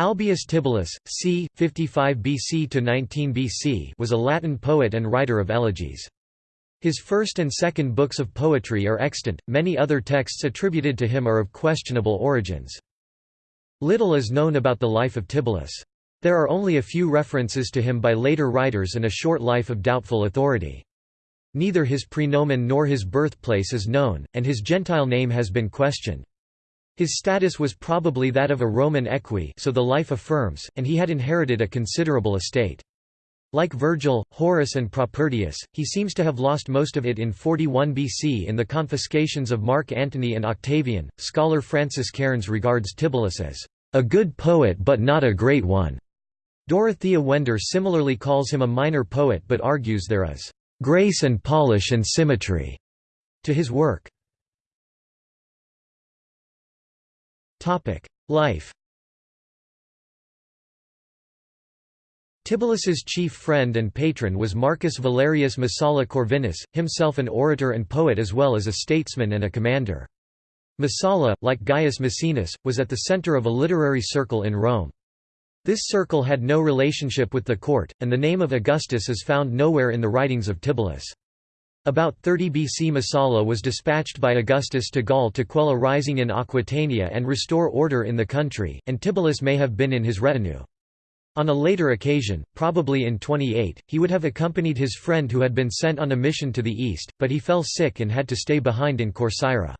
Albius Tibullus, c. 55 BC to 19 BC, was a Latin poet and writer of elegies. His first and second books of poetry are extant, many other texts attributed to him are of questionable origins. Little is known about the life of Tibullus. There are only a few references to him by later writers and a short life of doubtful authority. Neither his praenomen nor his birthplace is known, and his Gentile name has been questioned. His status was probably that of a Roman eques so the life affirms, and he had inherited a considerable estate. Like Virgil, Horace and Propertius, he seems to have lost most of it in 41 BC in the confiscations of Mark Antony and Octavian. Scholar Francis Cairns regards Tibullus as a good poet but not a great one. Dorothea Wender similarly calls him a minor poet but argues there is grace and polish and symmetry to his work. Life Tibullus' chief friend and patron was Marcus Valerius Messala Corvinus, himself an orator and poet as well as a statesman and a commander. Messala, like Gaius Maecenas, was at the center of a literary circle in Rome. This circle had no relationship with the court, and the name of Augustus is found nowhere in the writings of Tibullus. About 30 BC Messala was dispatched by Augustus to Gaul to quell a rising in Aquitania and restore order in the country, and Tibullus may have been in his retinue. On a later occasion, probably in 28, he would have accompanied his friend who had been sent on a mission to the east, but he fell sick and had to stay behind in Corcyra.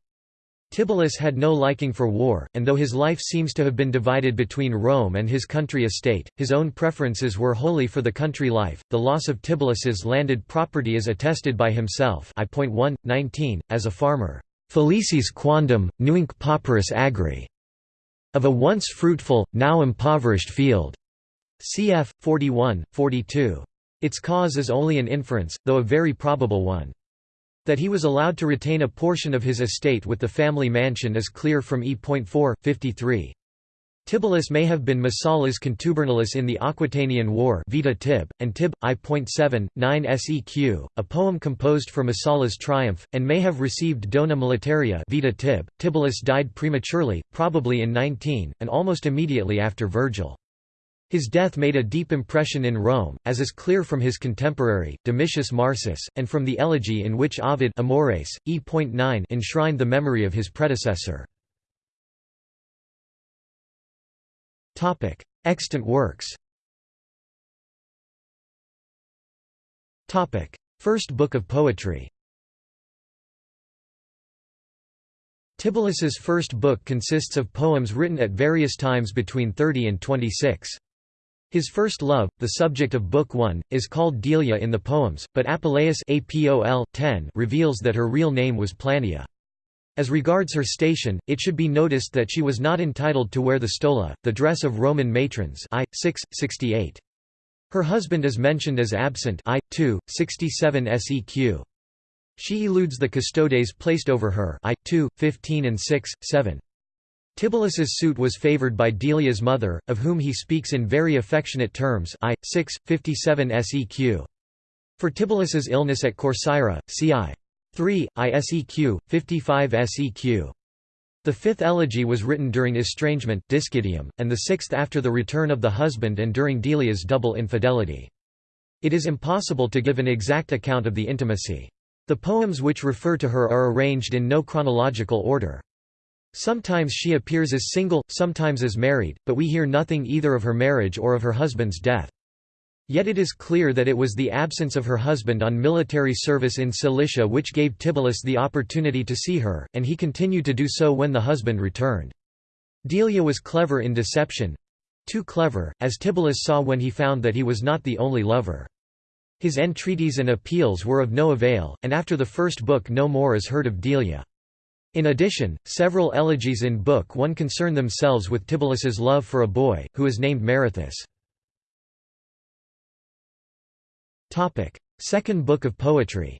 Tibullus had no liking for war, and though his life seems to have been divided between Rome and his country estate, his own preferences were wholly for the country life. The loss of Tibullus's landed property is attested by himself. I. 1, 19, as a farmer, Felicis quondam, nuinc pauperis agri, of a once fruitful, now impoverished field. Cf. 41, 42. Its cause is only an inference, though a very probable one. That he was allowed to retain a portion of his estate with the family mansion is clear from E.4, 53. Tibullus may have been Messala's contubernalis in the Aquitanian War Vita Tib, and Tib, I.7, 9 seq, a poem composed for Messala's triumph, and may have received dona militaria Vita Tib. Tibullus died prematurely, probably in 19, and almost immediately after Virgil. His death made a deep impression in Rome, as is clear from his contemporary, Domitius Marsus, and from the elegy in which Ovid Amores, e.9 enshrined the memory of his predecessor. Extant works First book of poetry Tibullus's first book consists of poems written at various times between 30 and 26. His first love, the subject of Book 1, is called Delia in the poems, but Apuleius APOL 10 reveals that her real name was Plania. As regards her station, it should be noticed that she was not entitled to wear the stola, the dress of Roman matrons I, 6, 68. Her husband is mentioned as absent I, 2, 67 seq. She eludes the custodes placed over her I, 2, 15 and 6, 7. Tibullus's suit was favored by Delia's mother, of whom he speaks in very affectionate terms I, 6, 57 seq. For Tibullus's illness at Corcyra, c. I. 3, I seq, 55 seq. The fifth elegy was written during estrangement discidium, and the sixth after the return of the husband and during Delia's double infidelity. It is impossible to give an exact account of the intimacy. The poems which refer to her are arranged in no chronological order. Sometimes she appears as single, sometimes as married, but we hear nothing either of her marriage or of her husband's death. Yet it is clear that it was the absence of her husband on military service in Cilicia which gave Tibullus the opportunity to see her, and he continued to do so when the husband returned. Delia was clever in deception—too clever, as Tibullus saw when he found that he was not the only lover. His entreaties and appeals were of no avail, and after the first book no more is heard of Delia. In addition, several elegies in Book 1 concern themselves with Tibullus's love for a boy, who is named Marathus. Second Book of Poetry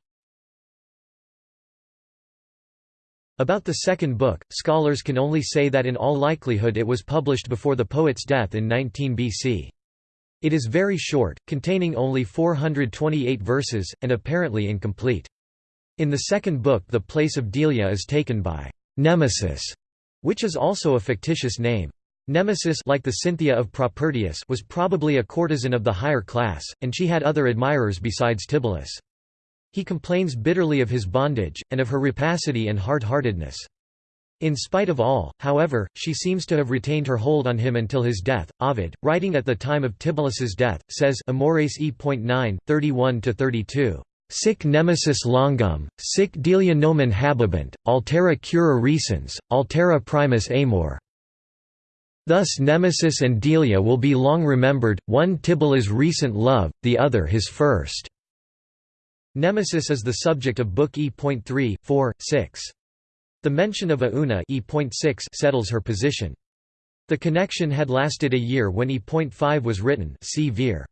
About the second book, scholars can only say that in all likelihood it was published before the poet's death in 19 BC. It is very short, containing only 428 verses, and apparently incomplete. In the second book the place of Delia is taken by Nemesis, which is also a fictitious name. Nemesis like the Cynthia of Propertius was probably a courtesan of the higher class, and she had other admirers besides Tibullus. He complains bitterly of his bondage, and of her rapacity and hard-heartedness. In spite of all, however, she seems to have retained her hold on him until his death. Ovid, writing at the time of Tibullus's death, says Amores e.9, 31–32. Sic nemesis longum, sic delia nomen habebant, altera cura recens, altera primus amor. Thus Nemesis and Delia will be long remembered, one Tibullus' recent love, the other his first. Nemesis is the subject of Book E.3, 4, 6. The mention of Auna E.6 settles her position. The connection had lasted a year when E.5 was written see Vir.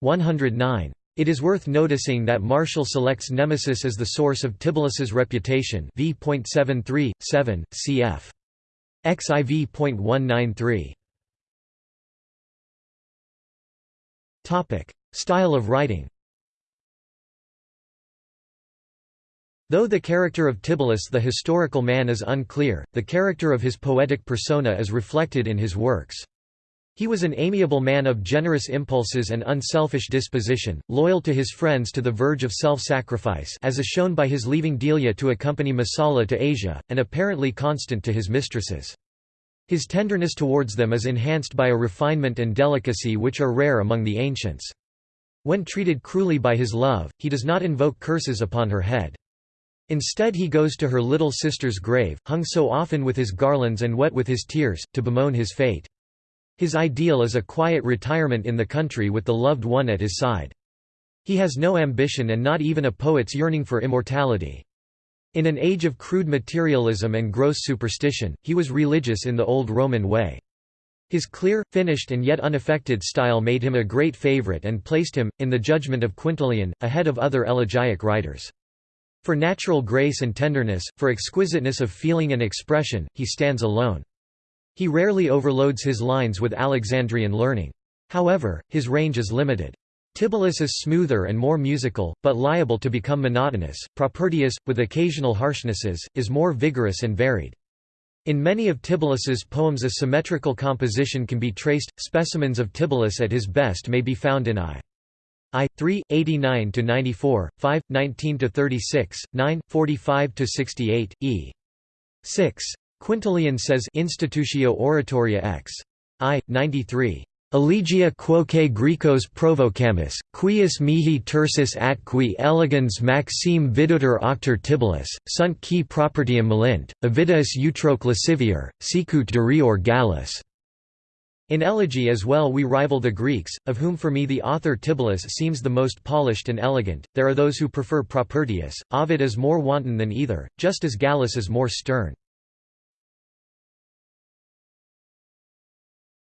109. It is worth noticing that Martial selects Nemesis as the source of Tibullus' reputation v.73, 7, cf. XIV.193. Topic: Style of writing. Though the character of Tibullus the historical man is unclear, the character of his poetic persona is reflected in his works. He was an amiable man of generous impulses and unselfish disposition, loyal to his friends to the verge of self-sacrifice as is shown by his leaving Delia to accompany Messala to Asia, and apparently constant to his mistresses. His tenderness towards them is enhanced by a refinement and delicacy which are rare among the ancients. When treated cruelly by his love, he does not invoke curses upon her head. Instead he goes to her little sister's grave, hung so often with his garlands and wet with his tears, to bemoan his fate. His ideal is a quiet retirement in the country with the loved one at his side. He has no ambition and not even a poet's yearning for immortality. In an age of crude materialism and gross superstition, he was religious in the old Roman way. His clear, finished and yet unaffected style made him a great favorite and placed him, in the judgment of Quintilian, ahead of other elegiac writers. For natural grace and tenderness, for exquisiteness of feeling and expression, he stands alone. He rarely overloads his lines with Alexandrian learning. However, his range is limited. Tibullus is smoother and more musical, but liable to become monotonous. Propertius, with occasional harshnesses, is more vigorous and varied. In many of Tibullus's poems a symmetrical composition can be traced. Specimens of Tibullus at his best may be found in I. I 3 89 to 94, 5 19 to 36, 9 45 to 68, E 6 Quintilian says Institutio Oratoria ex. I. 93. Elegia quoque Grecos provocamus, quius mihi tersis atqui elegans maxime viduter octer Tibullus, sunt qui propertium melint, Ovidius utroque lascivior, sicut durior Gallus. In elegy as well we rival the Greeks, of whom for me the author Tibullus seems the most polished and elegant, there are those who prefer Propertius, Ovid is more wanton than either, just as Gallus is more stern.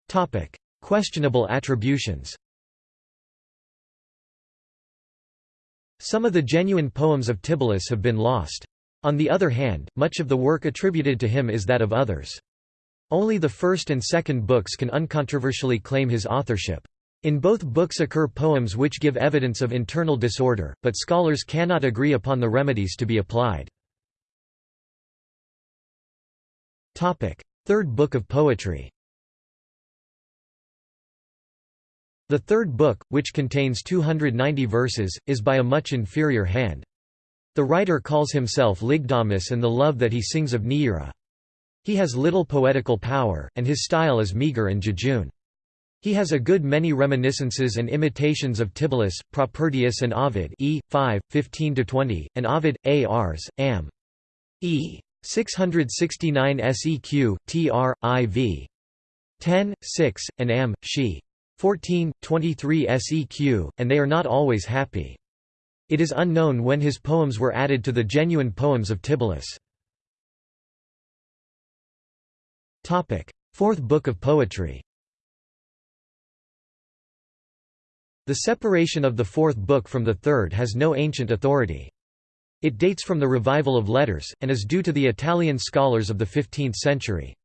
Topic: Questionable attributions. Some of the genuine poems of Tibullus have been lost. On the other hand, much of the work attributed to him is that of others. Only the first and second books can uncontroversially claim his authorship. In both books occur poems which give evidence of internal disorder, but scholars cannot agree upon the remedies to be applied. Third Book of Poetry The third book, which contains 290 verses, is by a much inferior hand. The writer calls himself Lygdamus and the love that he sings of Neaera. He has little poetical power, and his style is meagre and jejune. He has a good many reminiscences and imitations of Tibullus, Propertius and Ovid e. 5, 15–20, and Ovid, A. Ars, Am. e. 669 seq, tr, iv. 10, 6, and Am. she. 14, 23 seq, and they are not always happy. It is unknown when his poems were added to the genuine poems of Tibullus. Fourth Book of Poetry The separation of the fourth book from the third has no ancient authority. It dates from the revival of letters, and is due to the Italian scholars of the 15th century.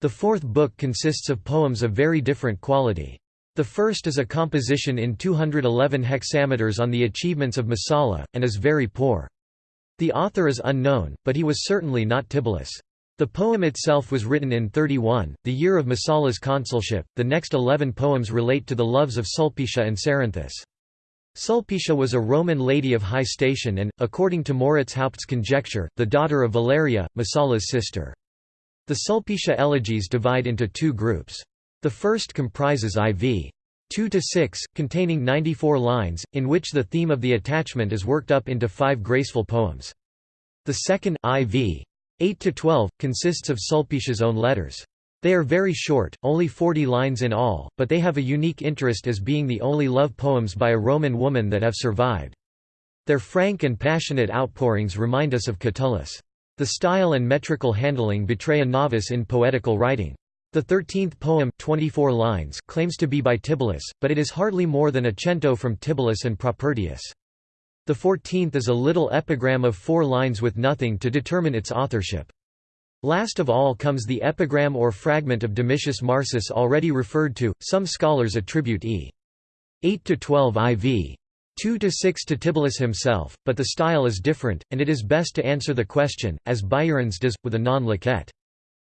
The fourth book consists of poems of very different quality. The first is a composition in 211 hexameters on the achievements of Messala, and is very poor. The author is unknown, but he was certainly not Tibullus. The poem itself was written in 31, the year of Messala's consulship. The next eleven poems relate to the loves of Sulpicia and Cerinthus. Sulpicia was a Roman lady of high station and, according to Moritz Haupt's conjecture, the daughter of Valeria, Messala's sister. The Sulpicia elegies divide into two groups. The first comprises IV. 2 to 6, containing 94 lines, in which the theme of the attachment is worked up into five graceful poems. The second IV. 8 to 12 consists of Sulpicia's own letters. They are very short, only 40 lines in all, but they have a unique interest as being the only love poems by a Roman woman that have survived. Their frank and passionate outpourings remind us of Catullus. The style and metrical handling betray a novice in poetical writing. The thirteenth poem 24 lines claims to be by Tibullus, but it is hardly more than a cento from Tibullus and Propertius. The fourteenth is a little epigram of four lines with nothing to determine its authorship. Last of all comes the epigram or fragment of Domitius Marsus already referred to, some scholars attribute e. 8 to 12 IV. 2 to 6 to Tibullus himself, but the style is different, and it is best to answer the question, as Baehrens does, with a non-liquet.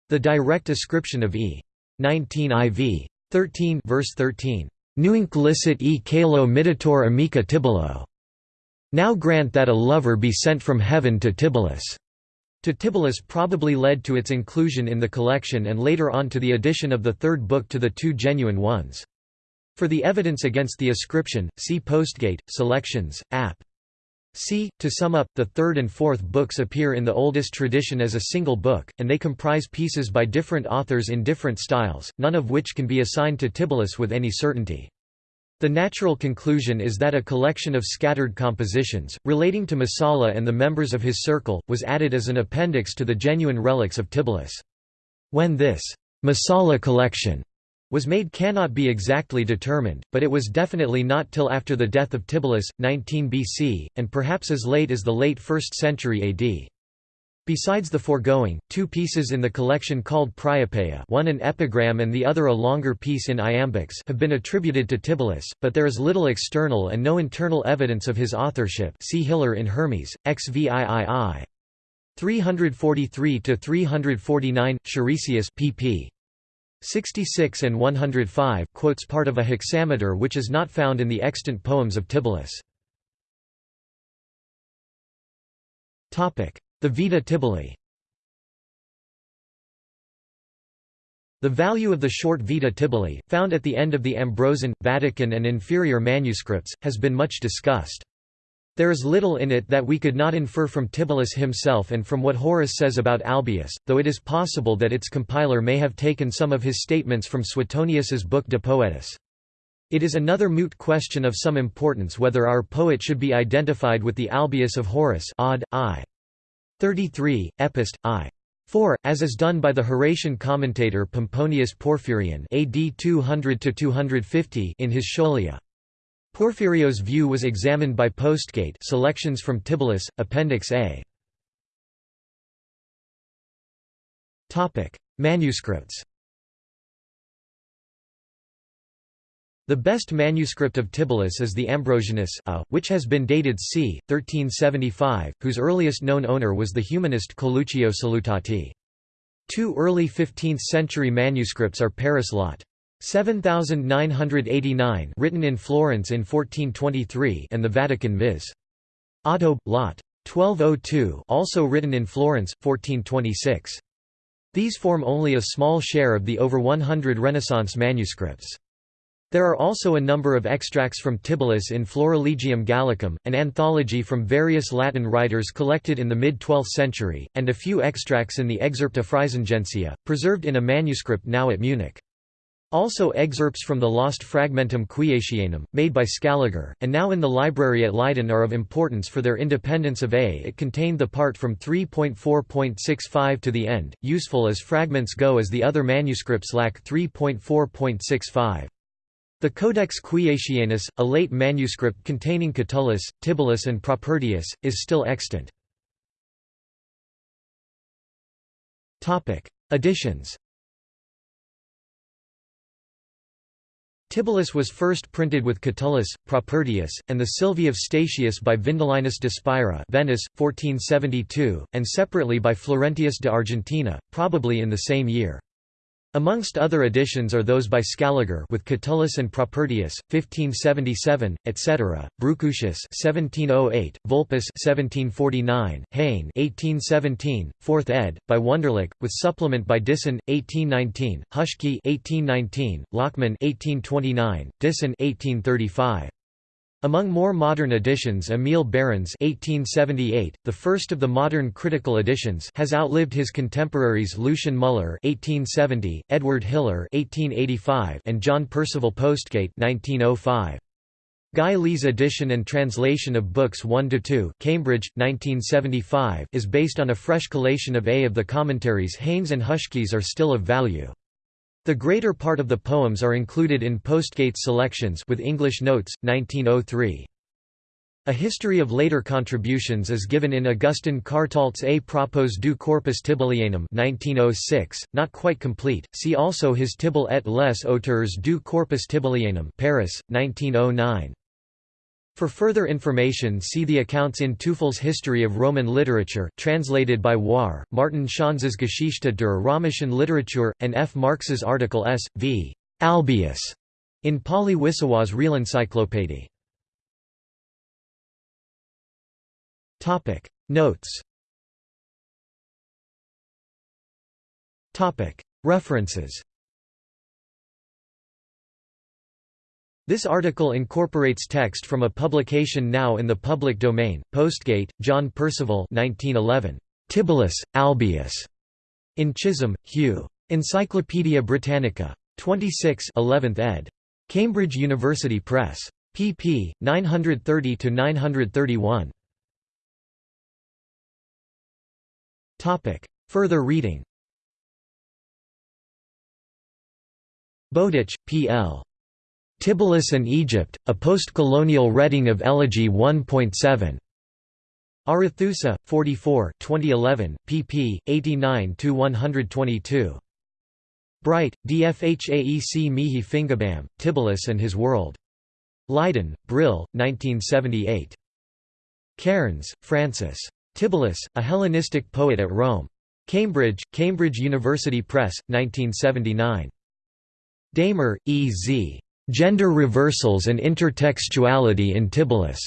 The direct ascription of e. 19 IV. 13 verse 13. Nuinc licit e calo miditor amica Tibullo. Now grant that a lover be sent from heaven to Tibullus. To Tibullus probably led to its inclusion in the collection and later on to the addition of the third book to the two genuine ones. For the evidence against the ascription, see Postgate, Selections, App. C. To sum up, the third and fourth books appear in the oldest tradition as a single book, and they comprise pieces by different authors in different styles, none of which can be assigned to Tibullus with any certainty. The natural conclusion is that a collection of scattered compositions, relating to Messala and the members of his circle, was added as an appendix to the genuine relics of Tibullus. When this Messala collection was made cannot be exactly determined, but it was definitely not till after the death of Tibullus, 19 BC, and perhaps as late as the late 1st century AD. Besides the foregoing, two pieces in the collection called Priapeia one an epigram and the other a longer piece in iambics have been attributed to Tibullus, but there is little external and no internal evidence of his authorship see Hiller in Hermes, XVIII. 343–349, Charisius pp. 66 and 105 quotes part of a hexameter which is not found in the extant poems of Tibullus. The Vita Tibulli The value of the short Vita Tibulli, found at the end of the Ambrosian, Vatican and inferior manuscripts, has been much discussed. There is little in it that we could not infer from Tibullus himself and from what Horace says about Albius, though it is possible that its compiler may have taken some of his statements from Suetonius's book De Poetis. It is another moot question of some importance whether our poet should be identified with the Albius of Horace odd, I. 33, Epist. I. 4, as is done by the Horatian commentator Pomponius Porphyrion AD 200 in his Scholia. Porphyrio's view was examined by Postgate selections from Tibullus, Appendix A. Manuscripts The best manuscript of Tibullus is the Ambrosianus a, which has been dated c. 1375, whose earliest known owner was the humanist Coluccio Salutati. Two early 15th-century manuscripts are Paris Lot. 7989 written in Florence in 1423 and the Vatican Viz. Otto, Lot. 1202 also written in Florence, 1426. These form only a small share of the over 100 Renaissance manuscripts. There are also a number of extracts from Tibullus in Florilegium Gallicum, an anthology from various Latin writers collected in the mid-12th century, and a few extracts in the Excerpta Frisingensia, preserved in a manuscript now at Munich. Also excerpts from the lost Fragmentum Cuiacianum, made by Scaliger, and now in the library at Leiden are of importance for their independence of a it contained the part from 3.4.65 to the end, useful as fragments go as the other manuscripts lack 3.4.65. The Codex Cuiacianus, a late manuscript containing Catullus, Tibullus and Propertius, is still extant. Editions Tibullus was first printed with Catullus, Propertius, and the Silvae of Statius by Vindelinus de Spira Venice, 1472, and separately by Florentius de Argentina, probably in the same year. Amongst other editions are those by Scaliger with Catullus and Propertius, 1577, etc., Brucucius 1708, Vulpius 1749, Heyne 1817, 4th ed., by Wunderlich, with supplement by Dissen 1819, Huschke 1819, Lachmann 1829, Dissen 1835. Among more modern editions Emil Baehrens 1878, the first of the modern critical editions has outlived his contemporaries Lucian Müller 1870, Edward Hiller 1885, and John Percival Postgate 1905. Guy Lee's edition and translation of Books 1–2 Cambridge, 1975 is based on a fresh collation of A of the commentaries Heyne's and Huschke's are still of value. The greater part of the poems are included in Postgate's selections with English notes, 1903. A history of later contributions is given in Augustin Cartault's A propos du corpus Tibullianum 1906, not quite complete, see also his Tibulle et les auteurs du corpus Tibullianum Paris, 1909. For further information see the accounts in Teuffel's History of Roman Literature translated by Warr, Martin Schanz's Geschichte der römischen Literatur, and F. Marx's article S. v. Albius in Pauly-Wissowa's Realencyclopédie. Notes References This article incorporates text from a publication now in the public domain, Postgate, John Percival 1911. Tibullus, Albius. In Chisholm, Hugh. Encyclopædia Britannica. 26 11th ed. Cambridge University Press. pp. 930–931. Further reading Bowditch, P. L. Tibullus and Egypt, a post-colonial reading of Elegy 1.7. Arethusa, 44 2011, pp. 89–122. Bright, Dfhaec Mihi Fingabam, Tibullus and His World. Leiden, Brill, 1978. Cairns, Francis. Tibullus, A Hellenistic Poet at Rome. Cambridge, Cambridge University Press, 1979. Damer, E. Z. Gender Reversals and Intertextuality in Tibullus.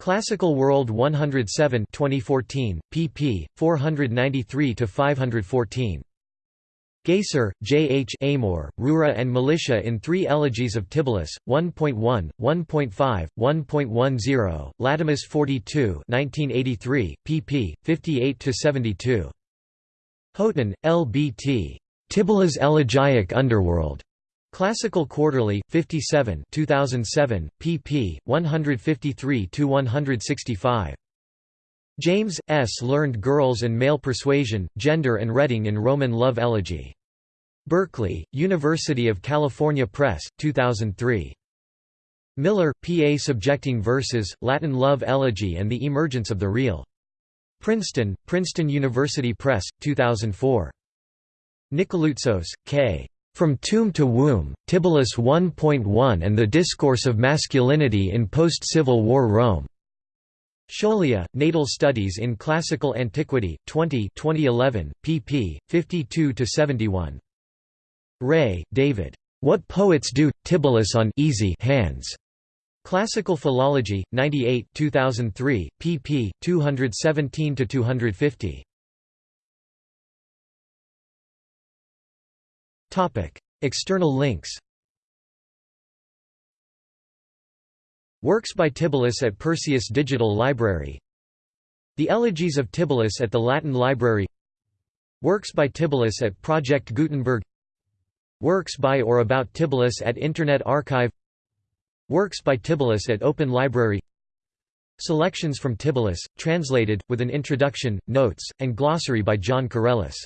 Classical World 107 2014, pp. 493–514. Geyser, J. H. Amor, Rura and Militia in Three Elegies of Tibullus, 1.1, 1.5, 1.10, Latomus 42 1983, pp. 58–72. Houghton, L. B. T. Tibullus Elegiac Underworld. Classical Quarterly, 57 2007, pp. 153–165. James, S. Learned Girls and Male Persuasion, Gender and Reading in Roman Love Elegy. Berkeley, University of California Press, 2003. Miller, P. A. Subjecting Verses, Latin Love Elegy and the Emergence of the Real. Princeton, Princeton University Press, 2004. Nicoloutsos, K. From Tomb to Womb, Tibullus 1.1 and the Discourse of Masculinity in Post-Civil War Rome. Scholia, Natal Studies in Classical Antiquity, 20 2011, pp. 52–71. Wray, David. What Poets Do, Tibullus on easy hands. Classical Philology, 98 2003, pp. 217–250. External links Works by Tibullus at Perseus Digital Library The Elegies of Tibullus at the Latin Library Works by Tibullus at Project Gutenberg Works by or about Tibullus at Internet Archive Works by Tibullus at Open Library Selections from Tibullus, translated, with an introduction, notes, and glossary by John Carellis